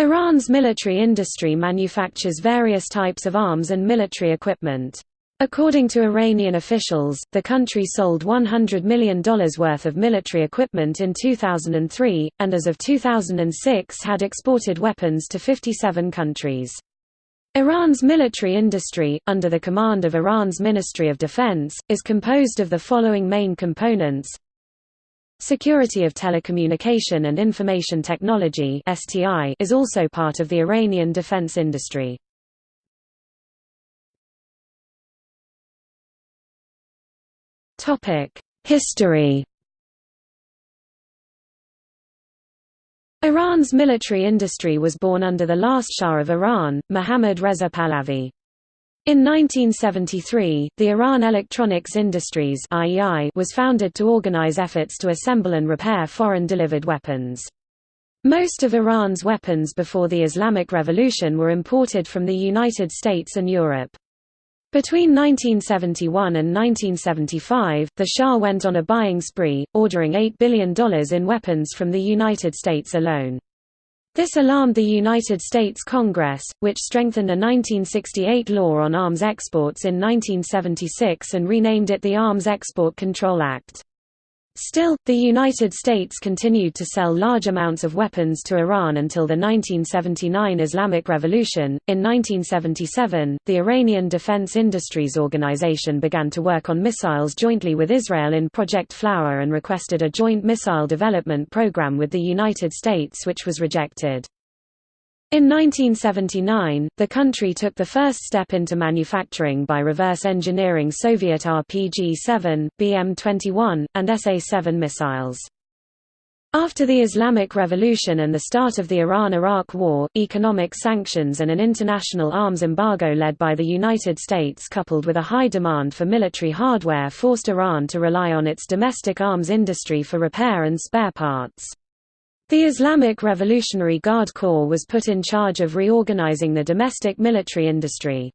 Iran's military industry manufactures various types of arms and military equipment. According to Iranian officials, the country sold $100 million worth of military equipment in 2003, and as of 2006 had exported weapons to 57 countries. Iran's military industry, under the command of Iran's Ministry of Defense, is composed of the following main components Security of Telecommunication and Information Technology is also part of the Iranian defense industry. History Iran's military industry was born under the last Shah of Iran, Mohammad Reza Pahlavi. In 1973, the Iran Electronics Industries was founded to organize efforts to assemble and repair foreign-delivered weapons. Most of Iran's weapons before the Islamic Revolution were imported from the United States and Europe. Between 1971 and 1975, the Shah went on a buying spree, ordering $8 billion in weapons from the United States alone. This alarmed the United States Congress, which strengthened a 1968 law on arms exports in 1976 and renamed it the Arms Export Control Act. Still, the United States continued to sell large amounts of weapons to Iran until the 1979 Islamic Revolution. In 1977, the Iranian Defense Industries Organization began to work on missiles jointly with Israel in Project Flower and requested a joint missile development program with the United States which was rejected. In 1979, the country took the first step into manufacturing by reverse engineering Soviet RPG-7, BM-21, and SA-7 missiles. After the Islamic Revolution and the start of the Iran–Iraq War, economic sanctions and an international arms embargo led by the United States coupled with a high demand for military hardware forced Iran to rely on its domestic arms industry for repair and spare parts. The Islamic Revolutionary Guard Corps was put in charge of reorganizing the domestic military industry.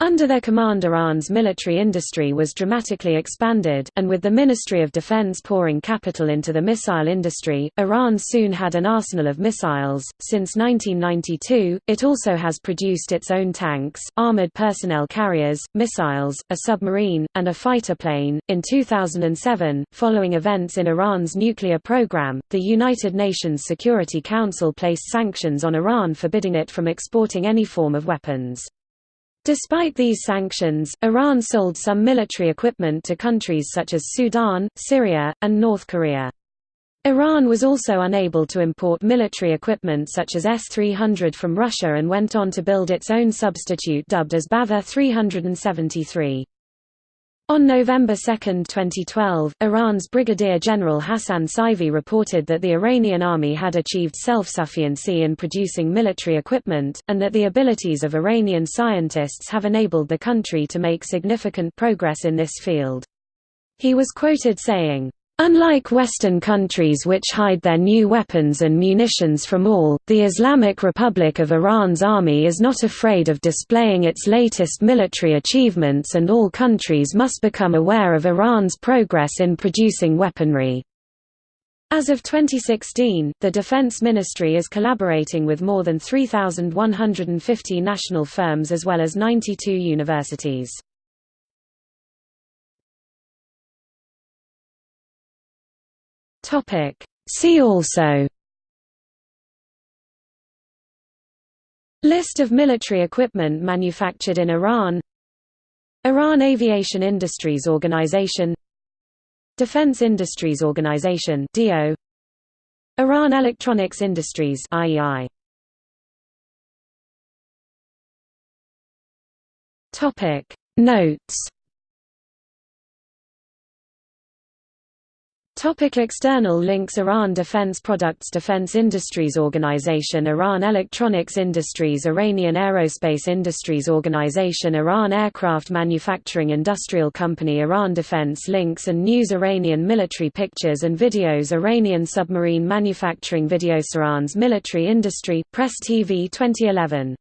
Under their command Iran's military industry was dramatically expanded, and with the Ministry of Defense pouring capital into the missile industry, Iran soon had an arsenal of missiles. Since 1992, it also has produced its own tanks, armored personnel carriers, missiles, a submarine, and a fighter plane. In 2007, following events in Iran's nuclear program, the United Nations Security Council placed sanctions on Iran forbidding it from exporting any form of weapons. Despite these sanctions, Iran sold some military equipment to countries such as Sudan, Syria, and North Korea. Iran was also unable to import military equipment such as S-300 from Russia and went on to build its own substitute dubbed as Bavar 373. On November 2, 2012, Iran's Brigadier General Hassan Seifi reported that the Iranian army had achieved self-sufficiency in producing military equipment, and that the abilities of Iranian scientists have enabled the country to make significant progress in this field. He was quoted saying, Unlike Western countries which hide their new weapons and munitions from all, the Islamic Republic of Iran's army is not afraid of displaying its latest military achievements and all countries must become aware of Iran's progress in producing weaponry. As of 2016, the Defense Ministry is collaborating with more than 3,150 national firms as well as 92 universities. Topic. See also. List of military equipment manufactured in Iran. Iran Aviation Industries Organization. Defense Industries Organization DO Iran Electronics Industries IEI Topic. Notes Topic external links Iran Defense Products Defense Industries Organization Iran Electronics Industries Iranian Aerospace Industries Organization Iran Aircraft Manufacturing Industrial Company Iran Defense Links and News Iranian Military Pictures and Videos Iranian Submarine Manufacturing Videos Iran's Military Industry Press TV 2011